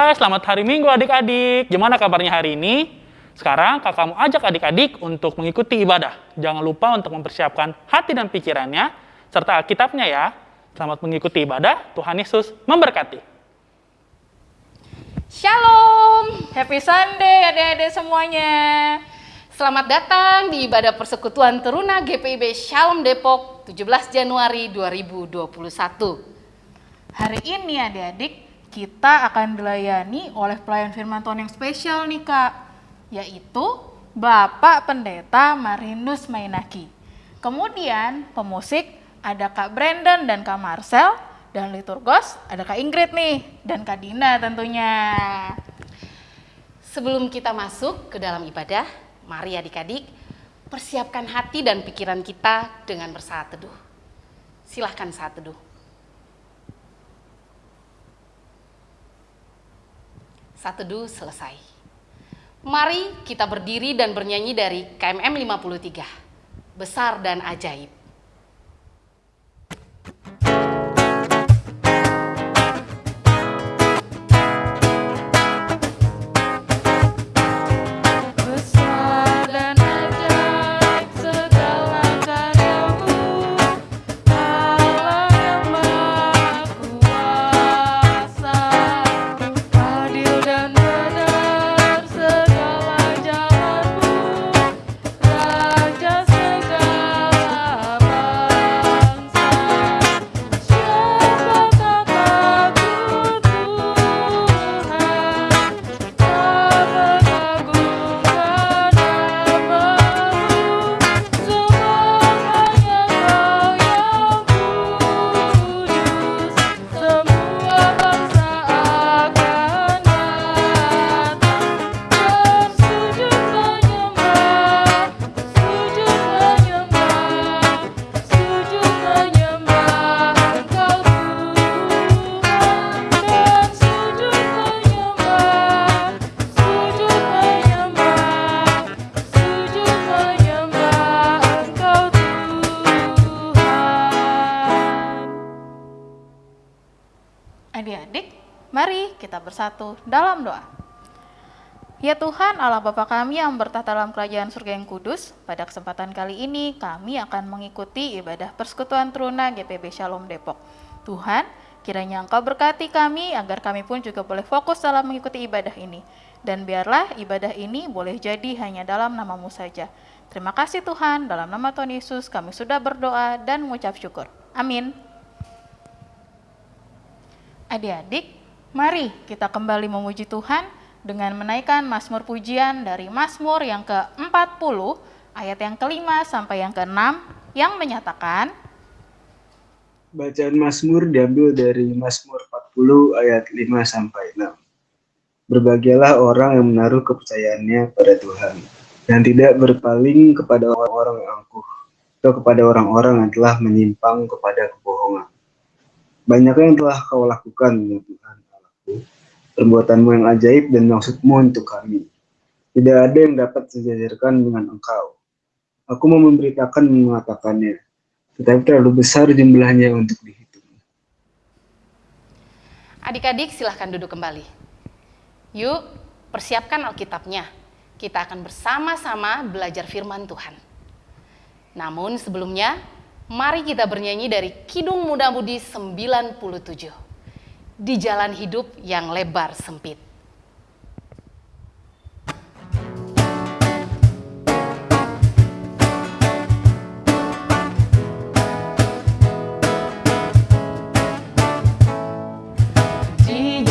Hai, selamat hari Minggu adik-adik. Gimana kabarnya hari ini? Sekarang kakakmu ajak adik-adik untuk mengikuti ibadah. Jangan lupa untuk mempersiapkan hati dan pikirannya, serta Alkitabnya ya. Selamat mengikuti ibadah, Tuhan Yesus memberkati. Shalom, happy Sunday adik-adik semuanya. Selamat datang di ibadah persekutuan Teruna GPIB Shalom Depok 17 Januari 2021. Hari ini adik-adik kita akan dilayani oleh pelayan firman Tuhan yang spesial nih kak, yaitu Bapak Pendeta Marinus Mainaki. Kemudian pemusik ada Kak Brandon dan Kak Marcel, dan liturgos ada Kak Ingrid nih, dan Kak Dina tentunya. Sebelum kita masuk ke dalam ibadah, mari adik-adik persiapkan hati dan pikiran kita dengan bersaat teduh. Silahkan saat teduh. Saat teduh selesai. Mari kita berdiri dan bernyanyi dari KMM 53. Besar dan ajaib. Bersatu dalam doa. Ya Tuhan Allah Bapa kami yang bertata dalam kerajaan surga yang kudus, pada kesempatan kali ini kami akan mengikuti ibadah persekutuan teruna GPB Shalom Depok. Tuhan, kiranya Engkau berkati kami agar kami pun juga boleh fokus dalam mengikuti ibadah ini. Dan biarlah ibadah ini boleh jadi hanya dalam namamu saja. Terima kasih Tuhan, dalam nama Tuhan Yesus kami sudah berdoa dan mengucap syukur. Amin. Adik-adik, mari kita kembali memuji Tuhan dengan menaikkan Mazmur pujian dari Mazmur yang ke-40 ayat yang kelima sampai yang keenam yang menyatakan Bacaan Mazmur diambil dari Mazmur 40 ayat 5 sampai 6. Berbahagialah orang yang menaruh kepercayaannya pada Tuhan dan tidak berpaling kepada orang-orang yang angkuh atau kepada orang-orang yang telah menyimpang kepada kebohongan. Banyaknya yang telah kau lakukan, ya Allahku, perbuatanmu yang ajaib dan maksudmu untuk kami. Tidak ada yang dapat sejajarkan dengan engkau. Aku mau memberitakan mengatakannya, tetapi terlalu besar jumlahnya untuk dihitung. Adik-adik silahkan duduk kembali. Yuk, persiapkan Alkitabnya. Kita akan bersama-sama belajar firman Tuhan. Namun sebelumnya, mari kita bernyanyi dari Kidung Muda Mudi 97. Di jalan hidup yang lebar sempit.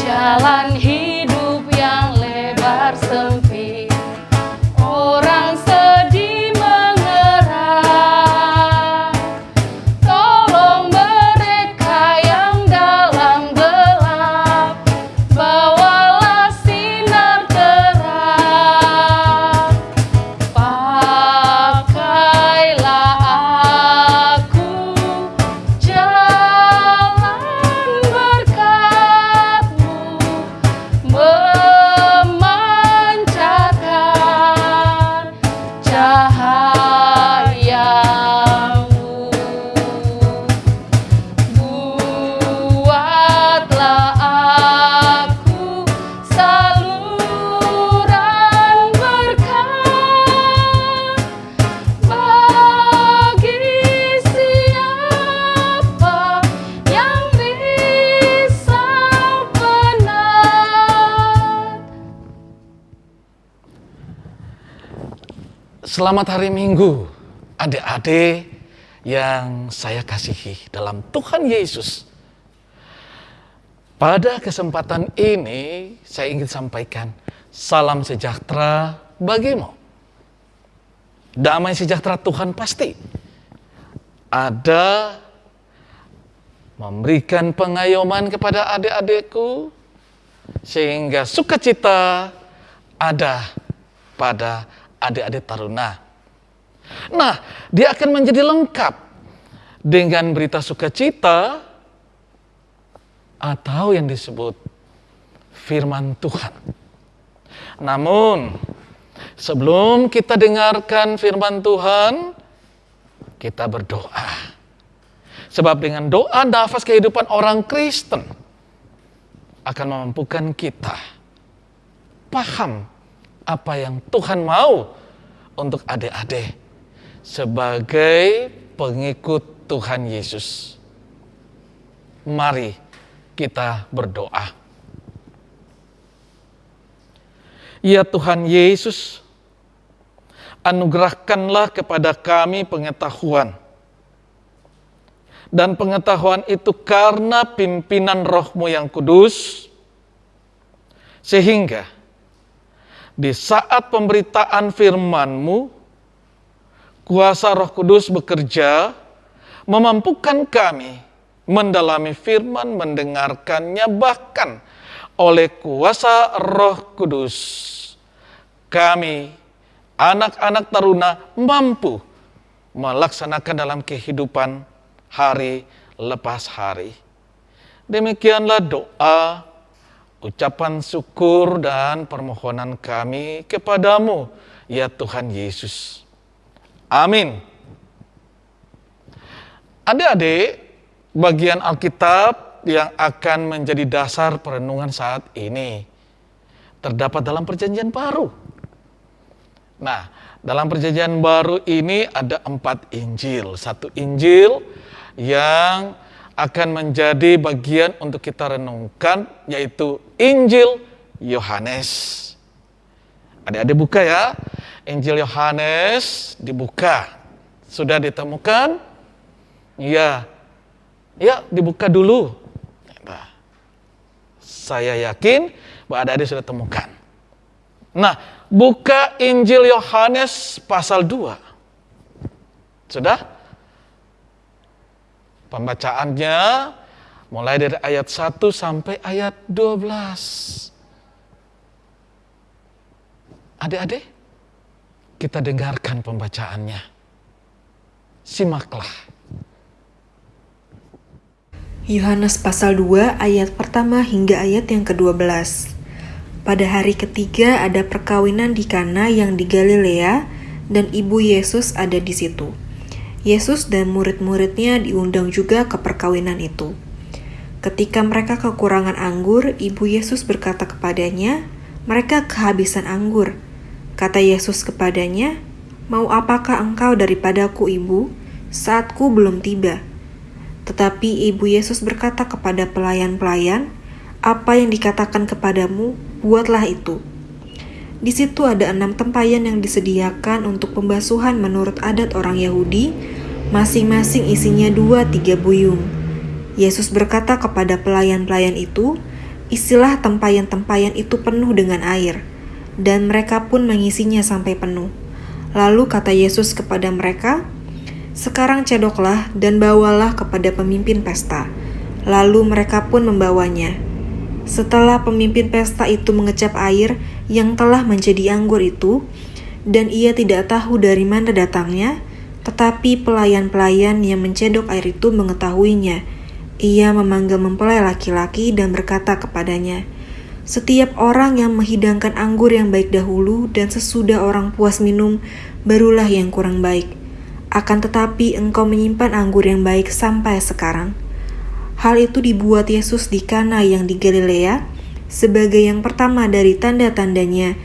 Jalan Selamat hari Minggu, adik-adik yang saya kasihi dalam Tuhan Yesus. Pada kesempatan ini, saya ingin sampaikan salam sejahtera bagimu. Damai sejahtera Tuhan pasti ada memberikan pengayoman kepada adik-adikku, sehingga sukacita ada pada adik-adik taruna. Nah, dia akan menjadi lengkap dengan berita sukacita atau yang disebut firman Tuhan. Namun, sebelum kita dengarkan firman Tuhan, kita berdoa. Sebab dengan doa nafas kehidupan orang Kristen akan memampukan kita paham apa yang Tuhan mau untuk adik-adik sebagai pengikut Tuhan Yesus. Mari kita berdoa. Ya Tuhan Yesus, anugerahkanlah kepada kami pengetahuan. Dan pengetahuan itu karena pimpinan rohmu yang kudus, sehingga di saat pemberitaan firman-Mu, kuasa Roh Kudus bekerja, memampukan kami mendalami firman, mendengarkannya, bahkan oleh kuasa Roh Kudus. Kami, anak-anak taruna, mampu melaksanakan dalam kehidupan hari lepas hari. Demikianlah doa ucapan syukur dan permohonan kami kepadamu, ya Tuhan Yesus. Amin. Adik-adik, bagian Alkitab yang akan menjadi dasar perenungan saat ini terdapat dalam Perjanjian Baru. Nah, dalam Perjanjian Baru ini ada empat Injil. Satu Injil yang akan menjadi bagian untuk kita renungkan yaitu Injil Yohanes. Adik-adik buka ya. Injil Yohanes dibuka. Sudah ditemukan? Iya. Ya, dibuka dulu. Nah, saya yakin bahwa adik-adik sudah temukan. Nah, buka Injil Yohanes pasal 2. Sudah? Pembacaannya mulai dari ayat 1 sampai ayat 12. Adik-adik, kita dengarkan pembacaannya. Simaklah. Yohanes pasal 2 ayat pertama hingga ayat yang ke-12. Pada hari ketiga ada perkawinan di Kana yang di Galilea dan ibu Yesus ada di situ. Yesus dan murid-muridnya diundang juga ke perkawinan itu. Ketika mereka kekurangan anggur, ibu Yesus berkata kepadanya, "Mereka kehabisan anggur." Kata Yesus kepadanya, "Mau apakah engkau daripadaku, ibu? Saatku belum tiba." Tetapi ibu Yesus berkata kepada pelayan-pelayan, "Apa yang dikatakan kepadamu, buatlah itu." Di situ ada enam tempayan yang disediakan untuk pembasuhan menurut adat orang Yahudi, masing-masing isinya dua tiga buyung. Yesus berkata kepada pelayan-pelayan itu, isilah tempayan-tempayan itu penuh dengan air, dan mereka pun mengisinya sampai penuh. Lalu kata Yesus kepada mereka, sekarang cedoklah dan bawalah kepada pemimpin pesta. Lalu mereka pun membawanya. Setelah pemimpin pesta itu mengecap air yang telah menjadi anggur itu, dan ia tidak tahu dari mana datangnya, tetapi pelayan-pelayan yang mencedok air itu mengetahuinya. Ia memanggil mempelai laki-laki dan berkata kepadanya, "Setiap orang yang menghidangkan anggur yang baik dahulu dan sesudah orang puas minum, barulah yang kurang baik. Akan tetapi engkau menyimpan anggur yang baik sampai sekarang." Hal itu dibuat Yesus di Kana yang di Galilea sebagai yang pertama dari tanda-tandanya,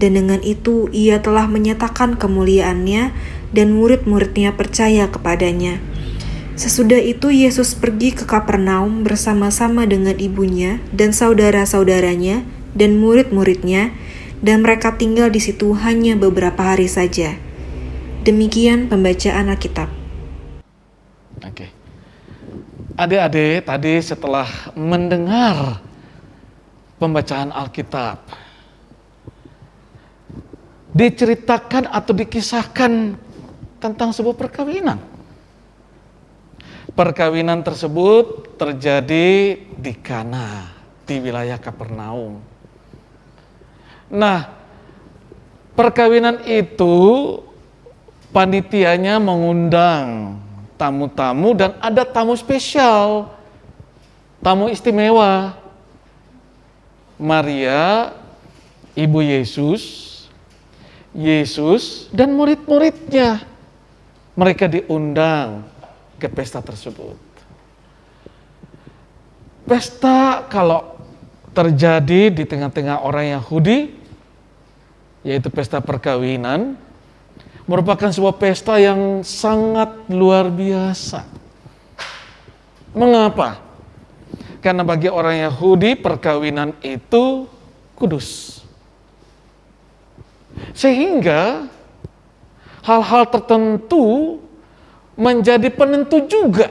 dan dengan itu ia telah menyatakan kemuliaannya dan murid-muridnya percaya kepadanya. Sesudah itu Yesus pergi ke Kapernaum bersama-sama dengan ibunya dan saudara-saudaranya dan murid-muridnya, dan mereka tinggal di situ hanya beberapa hari saja. Demikian pembacaan Alkitab. Oke. Adik-adik tadi setelah mendengar pembacaan Alkitab, diceritakan atau dikisahkan tentang sebuah perkawinan. Perkawinan tersebut terjadi di Kana, di wilayah Kapernaum. Nah, perkawinan itu panitianya mengundang tamu-tamu dan ada tamu spesial, tamu istimewa. Maria, ibu Yesus, Yesus dan murid-muridnya. Mereka diundang ke pesta tersebut. Pesta kalau terjadi di tengah-tengah orang Yahudi, yaitu pesta perkawinan, merupakan sebuah pesta yang sangat luar biasa. Mengapa? Karena bagi orang Yahudi perkawinan itu kudus. Sehingga hal-hal tertentu menjadi penentu juga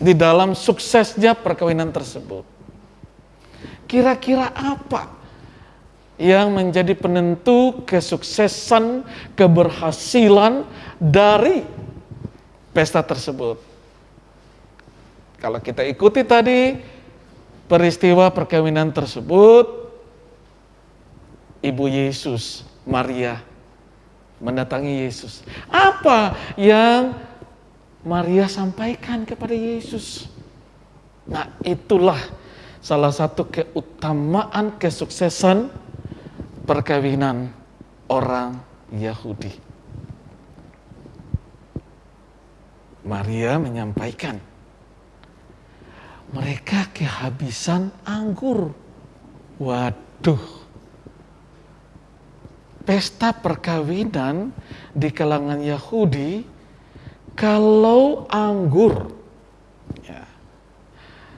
di dalam suksesnya perkawinan tersebut. Kira-kira apa yang menjadi penentu kesuksesan, keberhasilan dari pesta tersebut? Kalau kita ikuti tadi peristiwa perkawinan tersebut, Ibu Yesus, Maria mendatangi Yesus. Apa yang Maria sampaikan kepada Yesus? Nah, itulah salah satu keutamaan kesuksesan perkawinan orang Yahudi. Maria menyampaikan, mereka kehabisan anggur. Waduh, pesta perkawinan di kalangan Yahudi kalau anggur. Ya.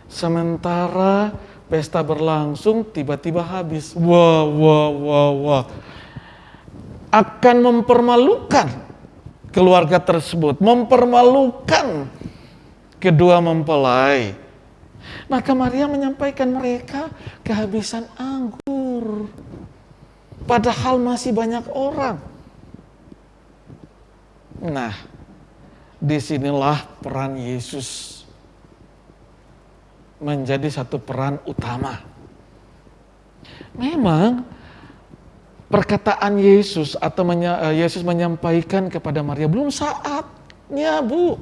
sementara pesta berlangsung tiba-tiba habis. Wah wah wah wah. Akan mempermalukan keluarga tersebut mempermalukan kedua mempelai. Maka Maria menyampaikan mereka kehabisan anggur Padahal masih banyak orang. Nah, di sinilah peran Yesus menjadi satu peran utama. Memang perkataan Yesus atau eh, Yesus menyampaikan kepada Maria belum saatnya, Bu.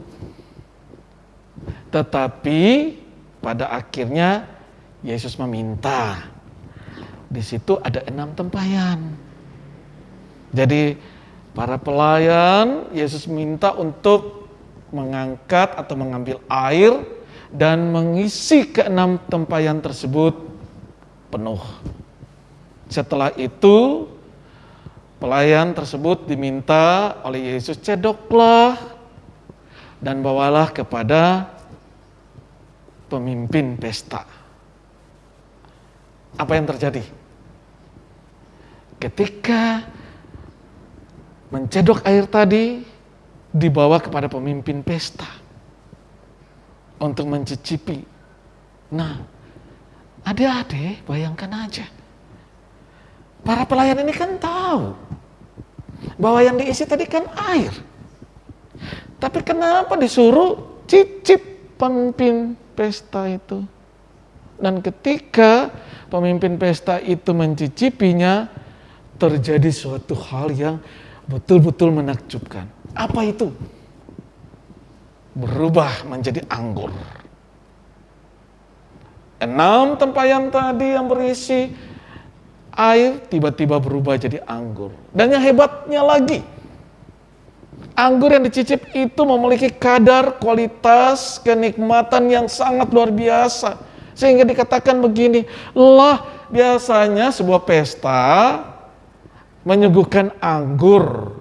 Tetapi pada akhirnya Yesus meminta di situ ada enam tempayan. Jadi para pelayan Yesus minta untuk mengangkat atau mengambil air dan mengisi keenam tempayan tersebut penuh. Setelah itu pelayan tersebut diminta oleh Yesus cedoklah dan bawalah kepada pemimpin pesta. Apa yang terjadi? Ketika mencedok air tadi dibawa kepada pemimpin pesta untuk mencicipi. Nah, adik-adik bayangkan aja. Para pelayan ini kan tahu bahwa yang diisi tadi kan air. Tapi kenapa disuruh cicip pemimpin pesta itu? Dan ketika pemimpin pesta itu mencicipinya, terjadi suatu hal yang betul-betul menakjubkan. Apa itu? Berubah menjadi anggur. Enam tempayan tadi yang berisi air tiba-tiba berubah jadi anggur. Dan yang hebatnya lagi, anggur yang dicicip itu memiliki kadar kualitas kenikmatan yang sangat luar biasa. Sehingga dikatakan begini, lah biasanya sebuah pesta menyuguhkan anggur.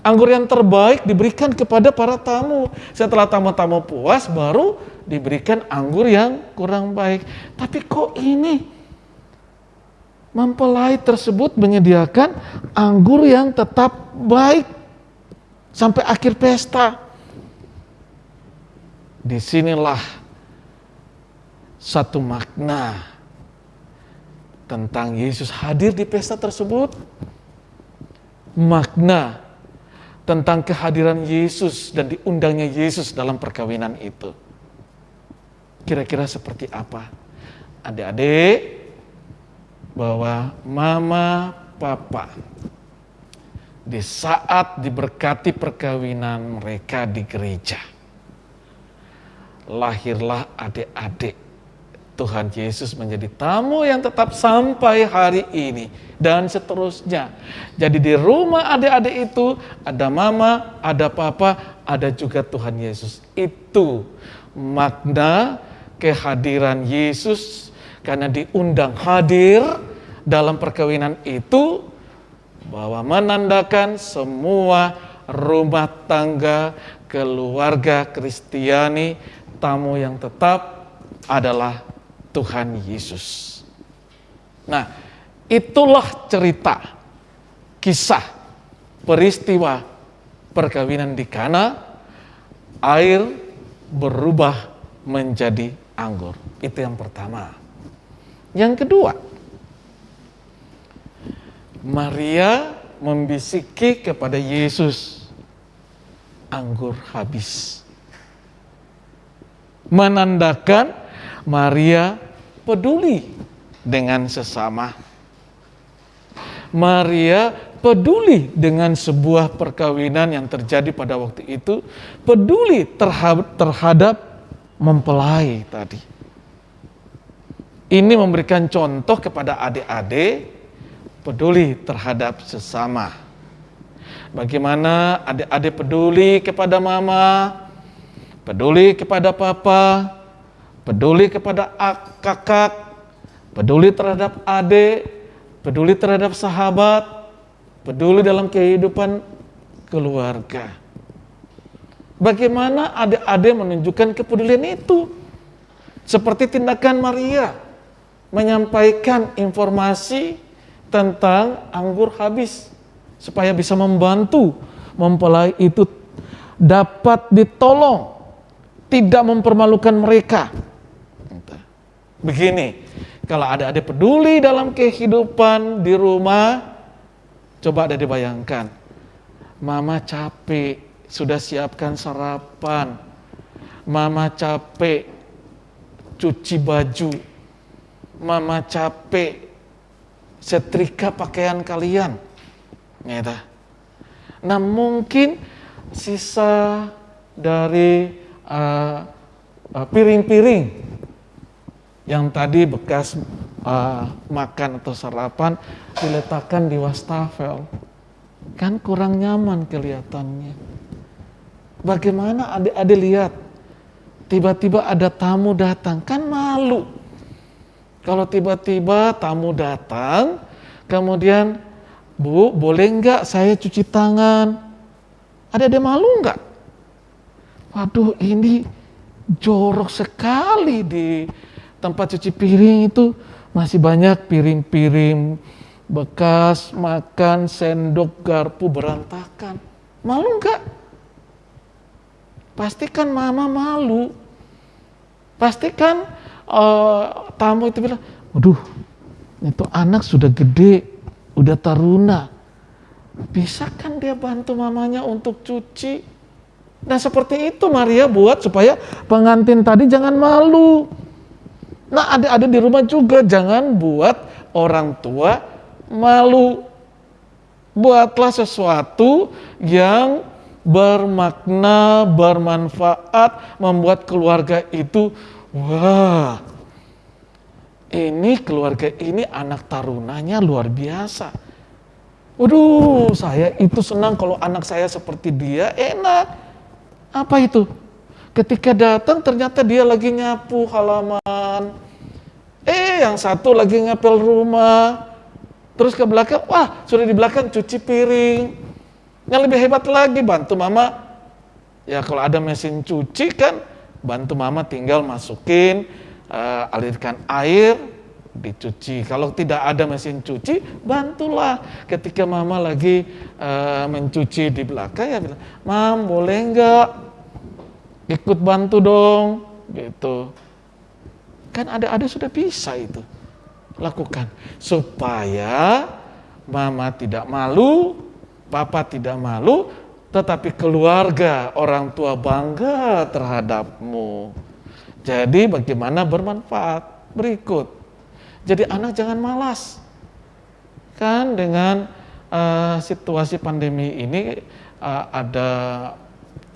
Anggur yang terbaik diberikan kepada para tamu. Setelah tamu-tamu puas baru diberikan anggur yang kurang baik. Tapi kok ini mempelai tersebut menyediakan anggur yang tetap baik sampai akhir pesta. Di sinilah satu makna tentang Yesus hadir di pesta tersebut. Makna tentang kehadiran Yesus dan diundangnya Yesus dalam perkawinan itu. Kira-kira seperti apa? Adik-adik, bahwa mama, papa di saat diberkati perkawinan mereka di gereja. Lahirlah adik-adik Tuhan Yesus menjadi tamu yang tetap sampai hari ini dan seterusnya. Jadi di rumah adik-adik itu ada mama, ada papa, ada juga Tuhan Yesus. Itu makna kehadiran Yesus karena diundang hadir dalam perkawinan itu bahwa menandakan semua rumah tangga keluarga Kristiani tamu yang tetap adalah Tuhan Yesus. Nah, itulah cerita kisah peristiwa perkawinan di Kana air berubah menjadi anggur. Itu yang pertama. Yang kedua, Maria membisiki kepada Yesus, anggur habis. Menandakan Maria peduli dengan sesama. Maria peduli dengan sebuah perkawinan yang terjadi pada waktu itu, peduli terhadap, terhadap mempelai tadi. Ini memberikan contoh kepada adik-adik peduli terhadap sesama. Bagaimana adik-adik peduli kepada mama, peduli kepada papa, peduli kepada kakak, peduli terhadap adik, peduli terhadap sahabat, peduli dalam kehidupan keluarga. Bagaimana adik-adik menunjukkan kepedulian itu? Seperti tindakan Maria menyampaikan informasi tentang anggur habis supaya bisa membantu mempelai itu. Dapat ditolong tidak mempermalukan mereka begini kalau ada adik peduli dalam kehidupan di rumah coba ada dibayangkan mama capek sudah siapkan sarapan mama capek cuci baju mama capek setrika pakaian kalian. Gitu. Nah mungkin sisa dari uh, uh, piring-piring uh, yang tadi bekas uh, makan atau sarapan diletakkan di wastafel. Kan kurang nyaman kelihatannya. Bagaimana adik-adik lihat? Tiba-tiba ada tamu datang, kan malu kalau tiba-tiba tamu datang, kemudian, Bu, boleh nggak saya cuci tangan? Ada ada malu nggak? Waduh, ini jorok sekali di tempat cuci piring itu masih banyak piring-piring bekas makan sendok garpu berantakan. Malu nggak? Pastikan mama malu. Pastikan uh, tamu itu bilang, waduh, itu anak sudah gede, udah taruna. Bisa kan dia bantu mamanya untuk cuci? Nah seperti itu Maria buat supaya pengantin tadi jangan malu. Nah ada-ada di rumah juga jangan buat orang tua malu. Buatlah sesuatu yang bermakna, bermanfaat, membuat keluarga itu Wah, ini keluarga ini anak tarunanya luar biasa. Waduh, saya itu senang kalau anak saya seperti dia, enak. Apa itu? Ketika datang ternyata dia lagi nyapu halaman. Eh, yang satu lagi ngepel rumah. Terus ke belakang, wah sudah di belakang cuci piring. Yang lebih hebat lagi, bantu mama. Ya kalau ada mesin cuci kan, bantu mama tinggal masukin, uh, alirkan air, dicuci. Kalau tidak ada mesin cuci, bantulah. Ketika mama lagi uh, mencuci di belakang ya bilang, "Mam, boleh enggak ikut bantu dong?" gitu. Kan ada-ada sudah bisa itu. Lakukan supaya mama tidak malu, papa tidak malu, tetapi keluarga, orang tua bangga terhadapmu. Jadi bagaimana bermanfaat? Berikut. Jadi anak jangan malas. Kan dengan uh, situasi pandemi ini uh, ada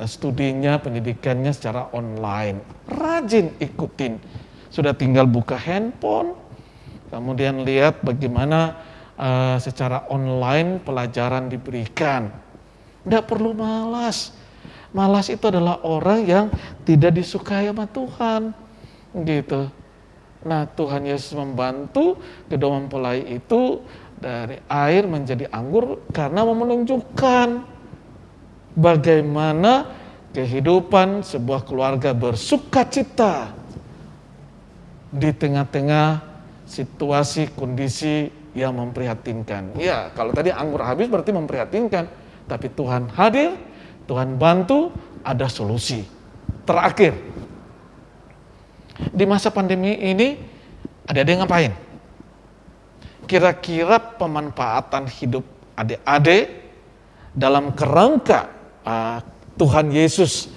studinya, pendidikannya secara online. Rajin ikutin. Sudah tinggal buka handphone, kemudian lihat bagaimana uh, secara online pelajaran diberikan. Tidak perlu malas. Malas itu adalah orang yang tidak disukai sama Tuhan. Gitu. Nah Tuhan Yesus membantu kedua mempelai itu dari air menjadi anggur karena mau menunjukkan bagaimana kehidupan sebuah keluarga bersuka cita di tengah-tengah situasi kondisi yang memprihatinkan. Ya, kalau tadi anggur habis berarti memprihatinkan, tapi Tuhan hadir, Tuhan bantu, ada solusi. Terakhir, di masa pandemi ini adik-adik ngapain? Kira-kira pemanfaatan hidup adik-adik dalam kerangka uh, Tuhan Yesus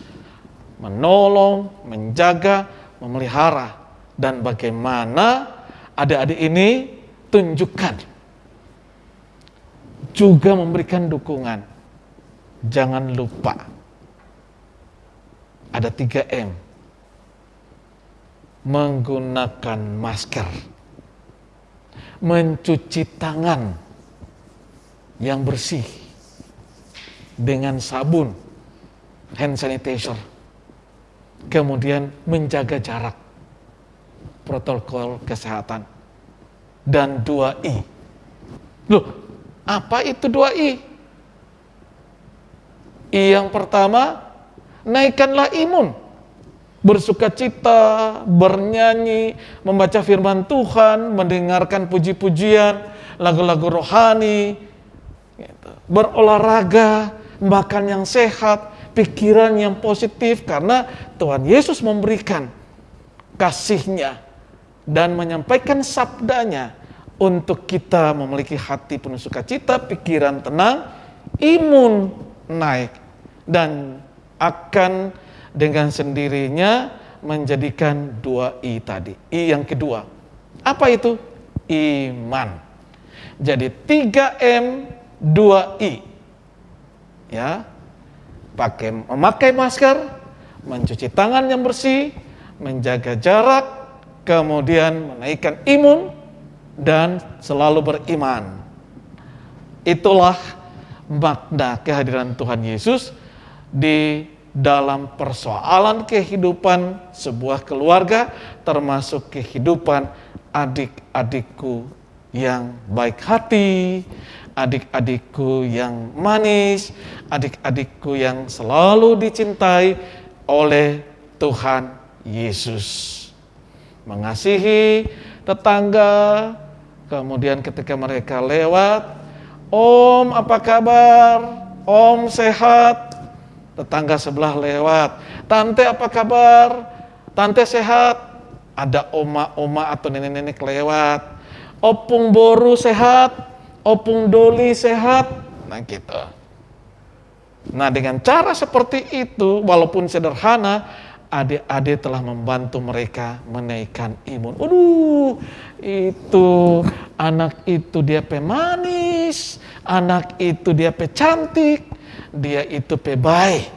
menolong, menjaga, memelihara. Dan bagaimana adik-adik ini tunjukkan. Juga memberikan dukungan. Jangan lupa. Ada 3M menggunakan masker, mencuci tangan yang bersih dengan sabun, hand sanitizer, kemudian menjaga jarak, protokol kesehatan, dan 2I. Loh, apa itu 2I? I yang pertama, naikkanlah imun bersuka cita, bernyanyi, membaca firman Tuhan, mendengarkan puji-pujian, lagu-lagu rohani, gitu. berolahraga, makan yang sehat, pikiran yang positif, karena Tuhan Yesus memberikan kasihnya dan menyampaikan sabdanya untuk kita memiliki hati penuh sukacita, pikiran tenang, imun naik, dan akan dengan sendirinya menjadikan dua I tadi. I yang kedua. Apa itu? Iman. Jadi 3M 2I. Ya. Pakai memakai masker, mencuci tangan yang bersih, menjaga jarak, kemudian menaikkan imun dan selalu beriman. Itulah makna kehadiran Tuhan Yesus di dalam persoalan kehidupan sebuah keluarga, termasuk kehidupan adik-adikku yang baik hati, adik-adikku yang manis, adik-adikku yang selalu dicintai oleh Tuhan Yesus. Mengasihi tetangga, kemudian ketika mereka lewat, Om apa kabar? Om sehat? tetangga sebelah lewat. Tante apa kabar? Tante sehat? Ada oma-oma atau nenek-nenek lewat. Opung Boru sehat? Opung Doli sehat? Nah gitu. Nah dengan cara seperti itu, walaupun sederhana, adik-adik telah membantu mereka menaikkan imun. Aduh, itu anak itu dia pemanis, anak itu dia pecantik, dia itu pebaik.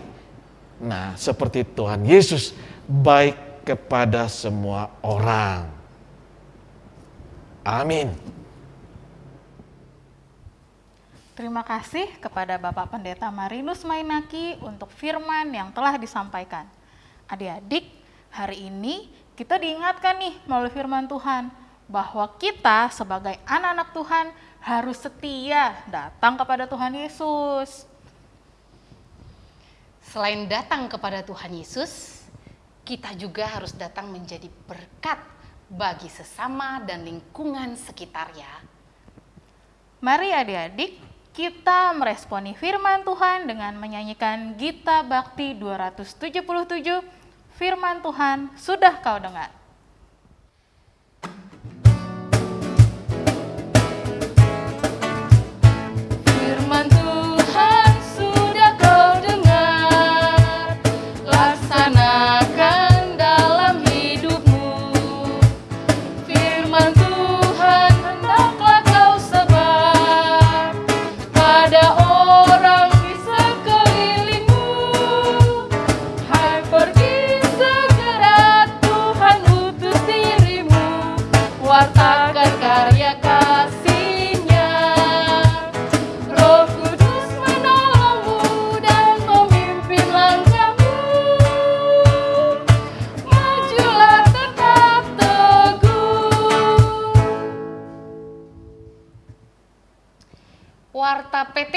Nah, seperti Tuhan Yesus baik kepada semua orang. Amin. Terima kasih kepada Bapak Pendeta Marinus Mainaki untuk firman yang telah disampaikan. Adik-adik, hari ini kita diingatkan nih melalui firman Tuhan bahwa kita sebagai anak-anak Tuhan harus setia datang kepada Tuhan Yesus. Selain datang kepada Tuhan Yesus, kita juga harus datang menjadi berkat bagi sesama dan lingkungan sekitar ya. Mari adik-adik, kita meresponi firman Tuhan dengan menyanyikan Gita Bakti 277, Firman Tuhan sudah kau dengar.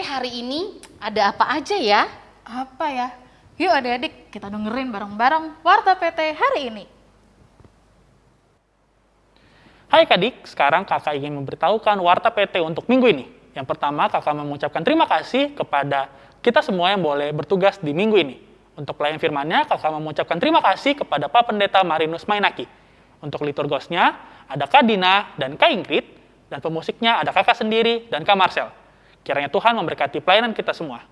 Hari ini ada apa aja ya? Apa ya? Yuk adik-adik kita dengerin bareng-bareng Warta PT hari ini. Hai Kadik, sekarang kakak ingin memberitahukan Warta PT untuk minggu ini. Yang pertama, kakak mengucapkan terima kasih kepada kita semua yang boleh bertugas di minggu ini. Untuk pelayan firmannya, kakak mengucapkan terima kasih kepada Pak Pendeta Marinus Mainaki. Untuk liturgosnya, ada Kak Dina dan Kak Ingrid, dan pemusiknya ada kakak sendiri dan Kak Marcel. Kiranya Tuhan memberkati pelayanan kita semua.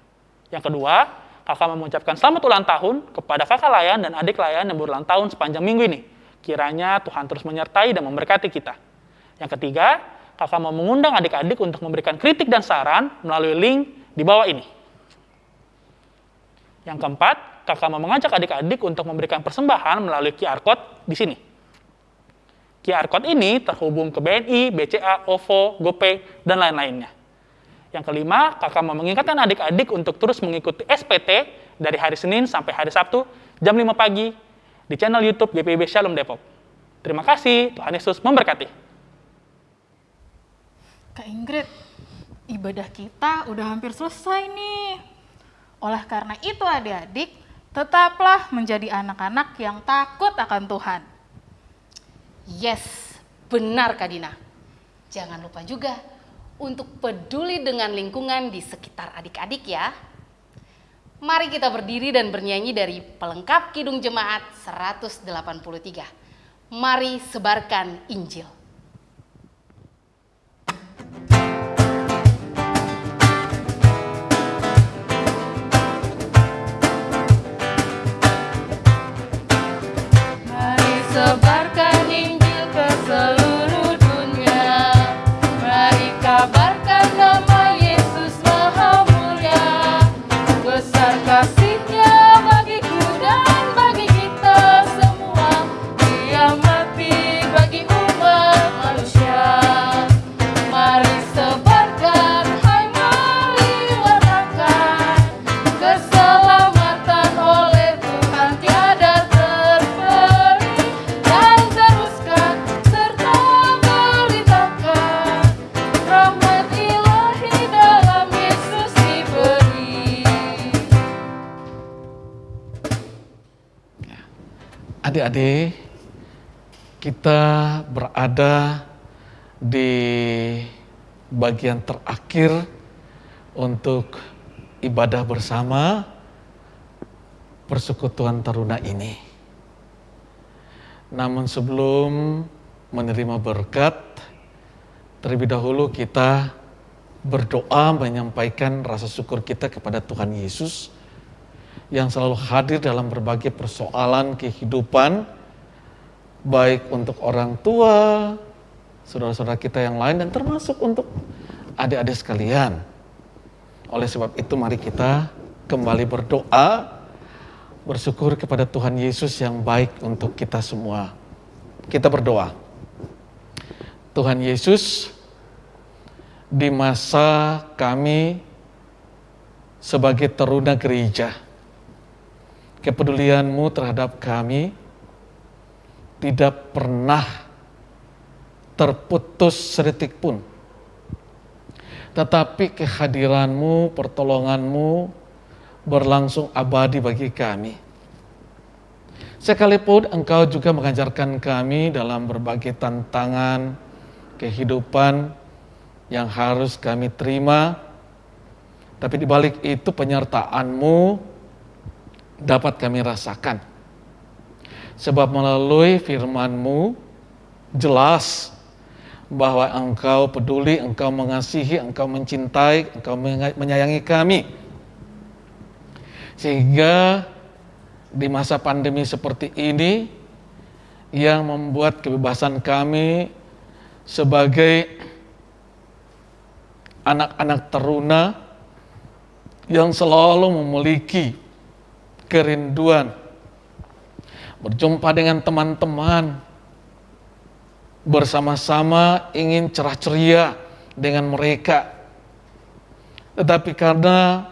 Yang kedua, kakak mengucapkan selamat ulang tahun kepada kakak layan dan adik layan yang berulang tahun sepanjang minggu ini. Kiranya Tuhan terus menyertai dan memberkati kita. Yang ketiga, kakak mau mengundang adik-adik untuk memberikan kritik dan saran melalui link di bawah ini. Yang keempat, kakak mau mengajak adik-adik untuk memberikan persembahan melalui QR Code di sini. QR Code ini terhubung ke BNI, BCA, OVO, GoPay, dan lain-lainnya. Yang kelima, kakak mau mengingatkan adik-adik untuk terus mengikuti SPT dari hari Senin sampai hari Sabtu jam 5 pagi di channel YouTube GPIB Shalom Depok. Terima kasih, Tuhan Yesus memberkati. Kak Ingrid, ibadah kita udah hampir selesai nih. Oleh karena itu adik-adik, tetaplah menjadi anak-anak yang takut akan Tuhan. Yes, benar Kak Dina. Jangan lupa juga untuk peduli dengan lingkungan di sekitar adik-adik ya. Mari kita berdiri dan bernyanyi dari pelengkap Kidung Jemaat 183. Mari sebarkan Injil. Adik-adik, kita berada di bagian terakhir untuk ibadah bersama persekutuan taruna ini. Namun sebelum menerima berkat, terlebih dahulu kita berdoa menyampaikan rasa syukur kita kepada Tuhan Yesus yang selalu hadir dalam berbagai persoalan kehidupan, baik untuk orang tua, saudara-saudara kita yang lain, dan termasuk untuk adik-adik sekalian. Oleh sebab itu mari kita kembali berdoa, bersyukur kepada Tuhan Yesus yang baik untuk kita semua. Kita berdoa. Tuhan Yesus, di masa kami sebagai teruna gereja, kepedulianmu terhadap kami tidak pernah terputus sedetik pun. Tetapi kehadiranmu, pertolonganmu berlangsung abadi bagi kami. Sekalipun Engkau juga mengajarkan kami dalam berbagai tantangan kehidupan yang harus kami terima, tapi di balik itu penyertaan-Mu dapat kami rasakan. Sebab melalui firman-Mu jelas bahwa Engkau peduli, Engkau mengasihi, Engkau mencintai, Engkau menyayangi kami. Sehingga di masa pandemi seperti ini yang membuat kebebasan kami sebagai anak-anak teruna yang selalu memiliki kerinduan. Berjumpa dengan teman-teman. Bersama-sama ingin cerah ceria dengan mereka. Tetapi karena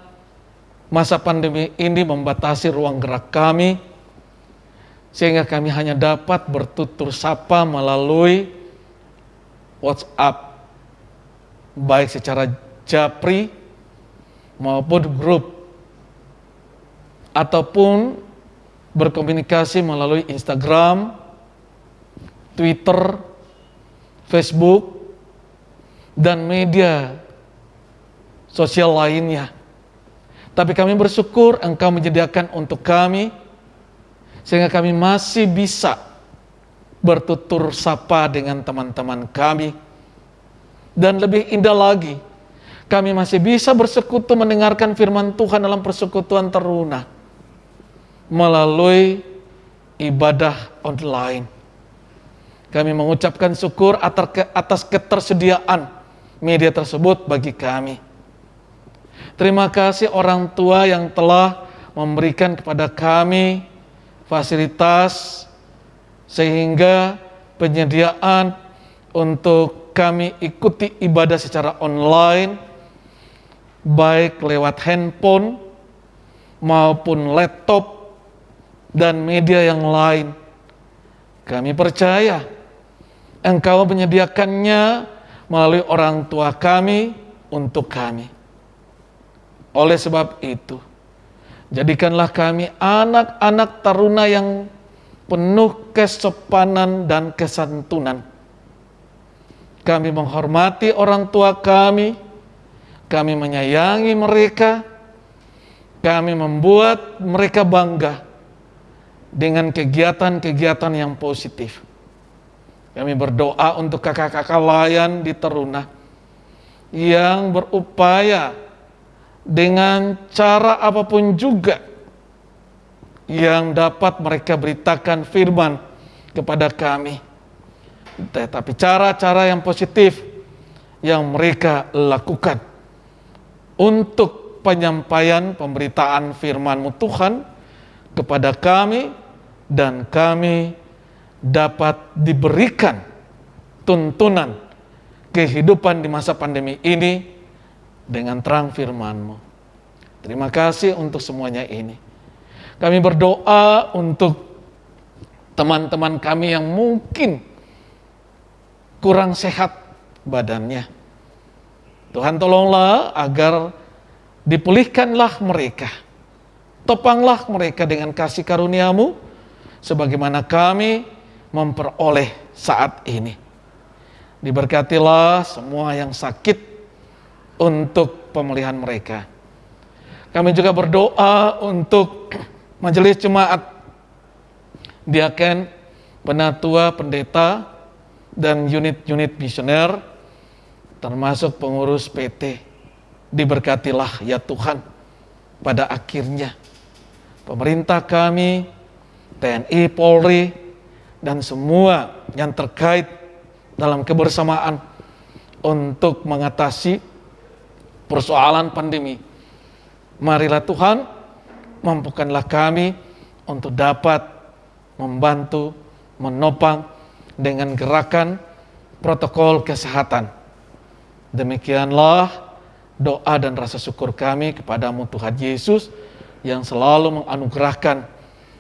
Masa pandemi ini membatasi ruang gerak kami, sehingga kami hanya dapat bertutur sapa melalui WhatsApp, baik secara japri maupun grup, ataupun berkomunikasi melalui Instagram, Twitter, Facebook, dan media sosial lainnya. Tapi kami bersyukur Engkau menyediakan untuk kami sehingga kami masih bisa bertutur sapa dengan teman-teman kami. Dan lebih indah lagi, kami masih bisa bersekutu mendengarkan firman Tuhan dalam persekutuan teruna melalui ibadah online. Kami mengucapkan syukur atas ketersediaan media tersebut bagi kami. Terima kasih orang tua yang telah memberikan kepada kami fasilitas sehingga penyediaan untuk kami ikuti ibadah secara online baik lewat handphone maupun laptop dan media yang lain. Kami percaya Engkau menyediakannya melalui orang tua kami untuk kami. Oleh sebab itu, jadikanlah kami anak-anak taruna yang penuh kesopanan dan kesantunan. Kami menghormati orang tua kami, kami menyayangi mereka, kami membuat mereka bangga dengan kegiatan-kegiatan yang positif. Kami berdoa untuk kakak-kakak layan di Teruna yang berupaya dengan cara apa pun juga yang dapat mereka beritakan firman kepada kami. Tetapi cara-cara yang positif yang mereka lakukan untuk penyampaian pemberitaan firman-Mu Tuhan kepada kami dan kami dapat diberikan tuntunan kehidupan di masa pandemi ini dengan terang firman-Mu. Terima kasih untuk semuanya ini. Kami berdoa untuk teman-teman kami yang mungkin kurang sehat badannya. Tuhan tolonglah agar dipulihkanlah mereka. Topanglah mereka dengan kasih karuniamu sebagaimana kami memperoleh saat ini. Diberkatilah semua yang sakit untuk pemulihan mereka. Kami juga berdoa untuk majelis jemaat, diaken, penatua, pendeta, dan unit-unit misioner, termasuk pengurus PT. Diberkatilah ya Tuhan pada akhirnya. Pemerintah kami, TNI, Polri, dan semua yang terkait dalam kebersamaan untuk mengatasi persoalan pandemi. Marilah Tuhan, mampukanlah kami untuk dapat membantu, menopang dengan gerakan protokol kesehatan. Demikianlah doa dan rasa syukur kami kepadamu Tuhan Yesus yang selalu menganugerahkan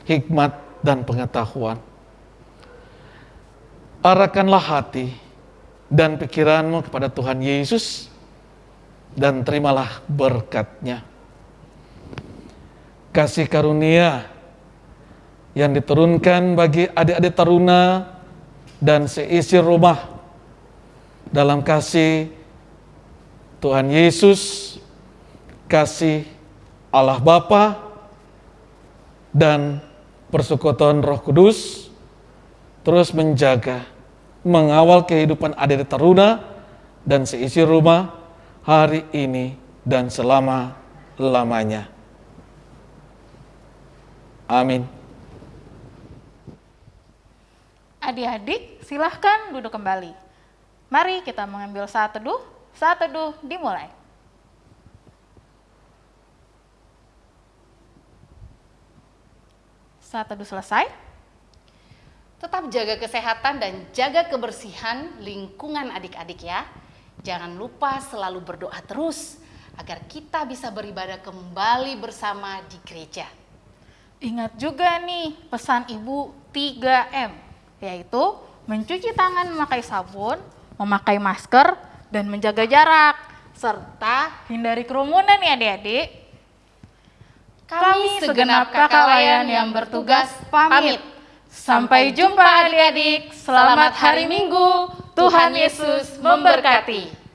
hikmat dan pengetahuan. Arahkanlah hati dan pikiranmu kepada Tuhan Yesus dan terimalah berkatnya. Kasih karunia yang diturunkan bagi adik-adik taruna dan seisi rumah dalam kasih Tuhan Yesus, kasih Allah Bapa dan persekutuan Roh Kudus terus menjaga, mengawal kehidupan adik-adik taruna dan seisi rumah hari ini dan selama-lamanya. Amin. Adik-adik, silahkan duduk kembali. Mari kita mengambil saat teduh. Saat teduh dimulai. Saat teduh selesai. Tetap jaga kesehatan dan jaga kebersihan lingkungan adik-adik ya. Jangan lupa selalu berdoa terus agar kita bisa beribadah kembali bersama di gereja. Ingat juga nih pesan Ibu 3M, yaitu mencuci tangan memakai sabun, memakai masker, dan menjaga jarak, serta hindari kerumunan ya adik-adik. Kami segenap kakak layan yang bertugas pamit. Sampai jumpa adik-adik. Selamat hari Minggu. Tuhan Yesus memberkati.